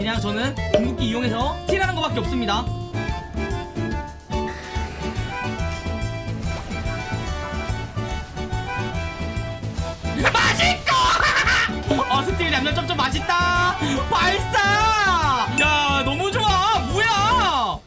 그냥 저는 궁극기 이용해서 스틸하는 것밖에 없습니다. 맛있고! 어 스틸 냠냠 쩝쩝 맛있다! 발사! 야 너무 좋아! 뭐야!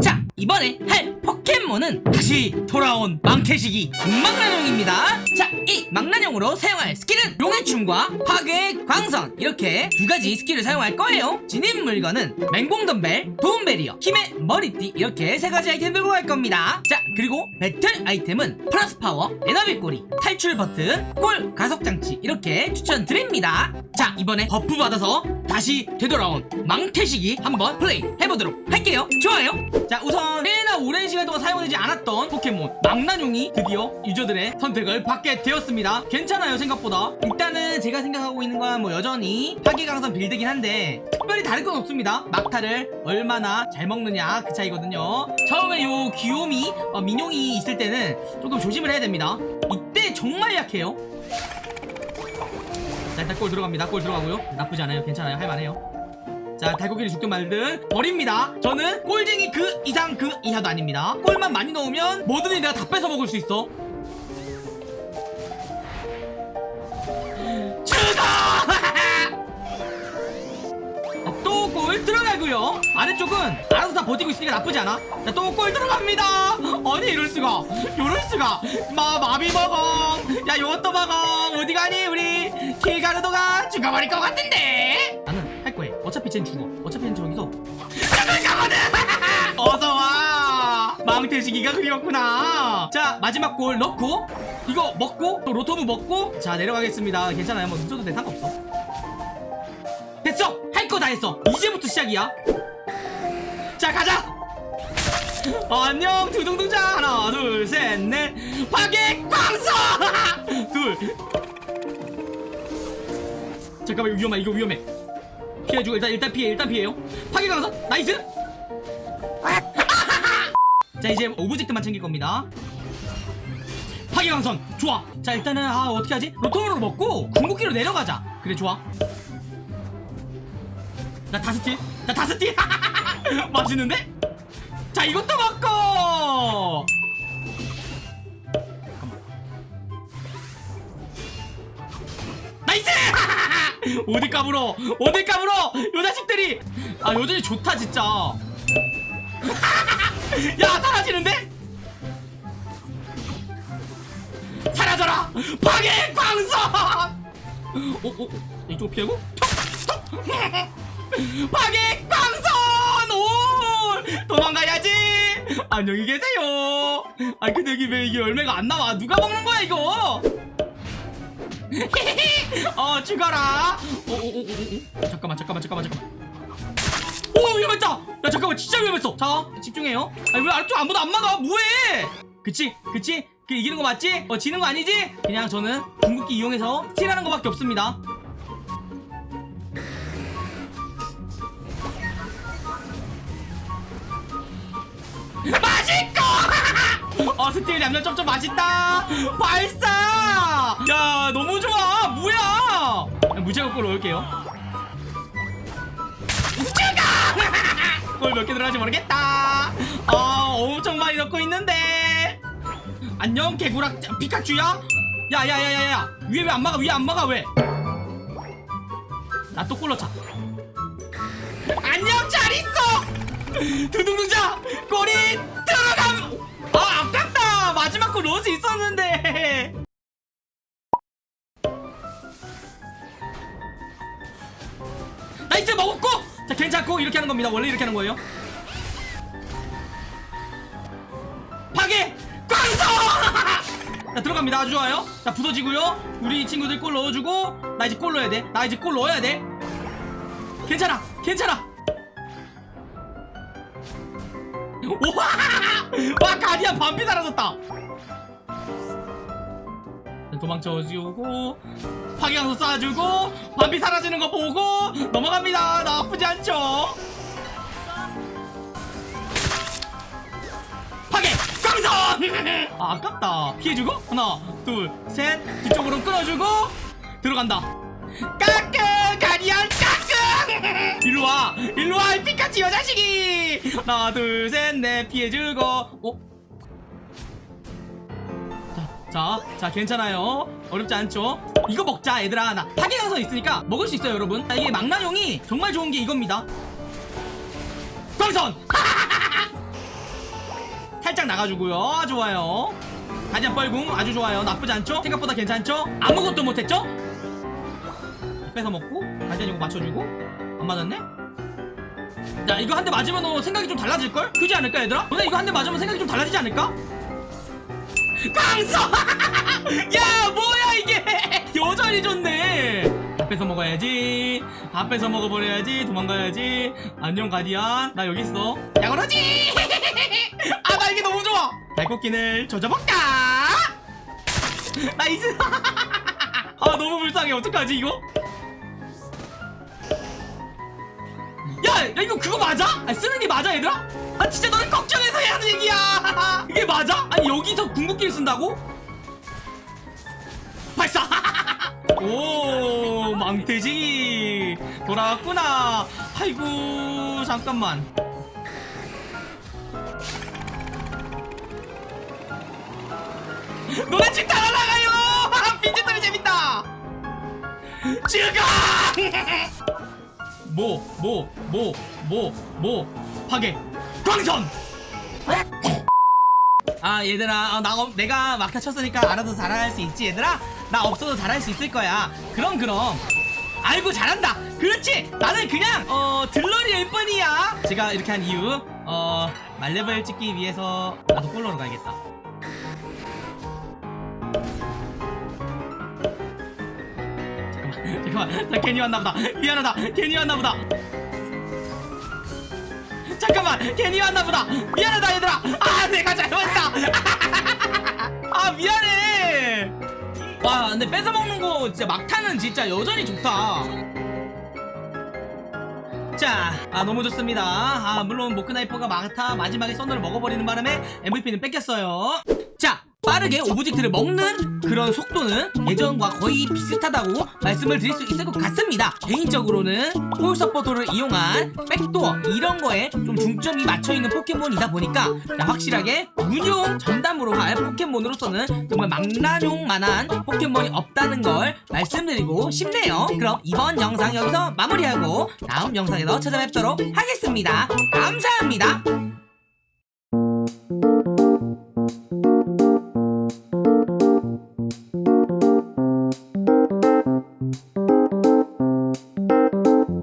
자 이번에 할 포켓몬은 다시 돌아온 망태식이 망나뇽입니다. 자 이 망나뇽으로 사용할 스킬은 용의 춤과 파괴의 광선. 이렇게 두 가지 스킬을 사용할 거예요. 지닌 물건은 맹공 덤벨 도움 배리어 힘의 머리띠. 이렇게 세 가지 아이템 들고 갈 겁니다. 자 그리고 배틀 아이템은 플러스 파워 에나비 꼬리 탈출 버튼 골 가속 장치. 이렇게 추천드립니다. 자 이번에 buff 받아서 다시 되돌아온 망태식이 한번 플레이 해보도록 할게요. 좋아요. 자 우선 꽤나 오랜 시간 동안 사용되지 않았던 포켓몬 망나뇽이 드디어 유저들의 선택을 받게 되었습니다. 괜찮아요 생각보다. 일단은 제가 생각하고 있는 건 뭐 여전히 파괴강선 빌드긴 한데 특별히 다를 건 없습니다. 막타를 얼마나 잘 먹느냐 그 차이거든요. 처음에 요 귀요미 어, 민용이 있을 때는 조금 조심을 해야 됩니다. 이때 정말 약해요. 자 일단 골 들어갑니다. 골 들어가고요. 나쁘지 않아요. 괜찮아요. 할만해요 자 달고기를 죽든 말든 버립니다. 저는 꼴쟁이 그 이상 그 이하도 아닙니다. 골만 많이 넣으면 뭐든지 내가 다 뺏어 먹을 수 있어. 죽어 또골 들어가고요. 아래쪽은 알아서 다 버티고 있으니까 나쁘지 않아. 자또골 들어갑니다. 아니 이럴수가. 이럴수가. 마 마비 먹어. 야 요것도 먹어. 어디 가니 우리? 킬가르도가 죽어버릴 것 같은데 쟨 죽어 어차피 쟨 저기서 어서와. 망태시기가 그리웠구나. 자 마지막 골 넣고 이거 먹고 또 로토브 먹고 자 내려가겠습니다. 괜찮아요. 뭐 늦어도 돼. 상관없어. 됐어. 할 거 다 했어. 이제부터 시작이야. 자 가자. 안녕. 두둥둥자. 하나 둘 셋 넷. 파괴 광선 둘. 잠깐만 이거 위험해. 이거 위험해 피해주고 일단 일단 피해 일단 피해요. 파괴 광선 nice! 자 이제 object만 챙길 겁니다. 파괴광선 좋아. 자 일단은 아 어떻게 하지? 로토무 먹고 궁극기로 내려가자. 그래 좋아. 나 다스티 나 다스티 맛있는데? 자 이것도 먹고 nice 어디 까불어? 어디 까불어? 요 자식들이! 아 여전히 좋다 진짜. 야 사라지는데? 사라져라! 파괴 광선 어, 어, 어, 이쪽 피하고. 파괴 광선 오 도망가야지! 안녕히 계세요! 아 근데 여기 왜 이게 열매가 안 나와? 누가 먹는 거야 이거 어 죽어라. 오, 오, 오. 잠깐만 잠깐만 잠깐만 잠깐만. 오 위험했다. 야 잠깐만 진짜 위험했어. 자 집중해요. 아니 왜 아무도 안 막아? 뭐해? 그치? 그치? 그 이기는 거 맞지? 어 지는 거 아니지? 그냥 저는 궁극기 이용해서 스틸하는 거밖에 없습니다. 맛있고! 어 스틸 냠냠 쩝쩝 맛있다. 발사 야 너무 좋아. 뭐야? 무제한 골 넣을게요. 죽어 골몇 개 들어갈지 모르겠다. 아 엄청 많이 넣고 있는데. 안녕 개구락 피카츄야. 야야야야야. 위에 왜 안 막아? 위에 안 막아 왜? 나 또 골 넣자. 안녕 잘 있어. 두둥둥자 골이 들어감. 아 아깝다. 마지막 골 넣을 수 있었는데 nice 먹었고! 자 괜찮고 이렇게 하는 겁니다. 원래 이렇게 하는 거예요. 파괴! 광선 자 들어갑니다. 아주 좋아요. 자 부서지고요. 우리 친구들 골 넣어주고 나 이제 골 넣어야 돼나 이제 골 넣어야 돼. 괜찮아 괜찮아. 우와 와 가디안 반피 사라졌다 도망쳐주고 파괴강도 쏴주고 반피 사라지는 거 보고 넘어갑니다. 나쁘지 않죠? 파괴! 광선 아 아깝다. 피해주고? 하나 둘셋. 뒤쪽으로 끊어주고 들어간다. 까꿍 가디언 까꿍 일로와. 일로와. 이 피카츄 여자식이. 하나 둘셋넷 피해주고. 어? 자, 자, 괜찮아요. 어렵지 않죠? 이거 먹자, 얘들아. 나 파괴강성 있으니까 먹을 수 있어요, 여러분. 자, 이게 망나뇽이 정말 좋은 게 이겁니다. 광선! 살짝 나가주고요. 아, 좋아요. 가디안 뻘궁 아주 좋아요. 나쁘지 않죠? 생각보다 괜찮죠? 아무것도 못했죠? 뺏어 먹고 가디안 이거 맞춰주고 안 맞았네? 자 이거 한 대 맞으면 너 생각이 좀 달라질걸? 그지 않을까 얘들아? 너네 이거 한 대 맞으면 생각이 좀 달라지지 않을까? 강서! 야 뭐야 이게! 여전히 좋네! 밥 뺏어 먹어야지. 밥 뺏어 먹어버려야지. 도망가야지. 안녕 가디안 나 여기 있어. 야그러지! 아 나 이게 너무 좋아! 발꽃기를 조져볼까? 나이스! 아 너무 불쌍해. 어떡하지 이거 야, 야 이거 그거 맞아? 아니, 쓰는 게 맞아 얘들아? 아 진짜 너는 걱정해서 해야 하는 얘기야 이게 맞아? 아니 여기서 궁극기를 쓴다고? 발사! 오 망태지 돌아왔구나 아이고 잠깐만 너네 집다 날아가요 빈집털이 재밌다 죽어 뭐, 뭐, 뭐, 뭐, 뭐, 파괴, 광선! 아, 얘들아, 어, 나, 없- 내가 막타 쳤으니까 알아서 잘할 수 있지, 얘들아? 나 없어도 잘할 수 있을 거야. 그럼, 그럼. 아이고, 잘한다! 그렇지! 나는 그냥, 어, 들러리일 뿐이야! 제가 이렇게 한 이유, 어, 말레벨 찍기 위해서 나도 폴로로 가야겠다. 잠깐만, 나 괜히 왔나보다. 미안하다, 괜히 왔나보다. 잠깐만, 괜히 왔나보다. 미안하다, 얘들아. 아, 내가 잘못했다. 아, 미안해. 와, 근데 뺏어 먹는 거 진짜 막타는 진짜 여전히 좋다. 자, 아 너무 좋습니다. 아 물론 모크나이퍼가 막타 마지막에 썬더를 먹어버리는 바람에 MVP는 뺏겼어요. 자, 빠르게 object를 먹는 그런 속도는 예전과 거의 비슷하다고 말씀을 드릴 수 있을 것 같습니다. 개인적으로는 골 서포터를 이용한 backdoor 이런 거에 좀 중점이 맞춰 있는 포켓몬이다 보니까 자, 확실하게 운용 전담으로 갈 포켓몬으로서는 정말 망나뇽만한 포켓몬이 없다는 걸 말씀드리고 싶네요. 그럼 이번 영상 여기서 마무리하고 다음 영상에서 찾아뵙도록 하겠습니다. 감사합니다.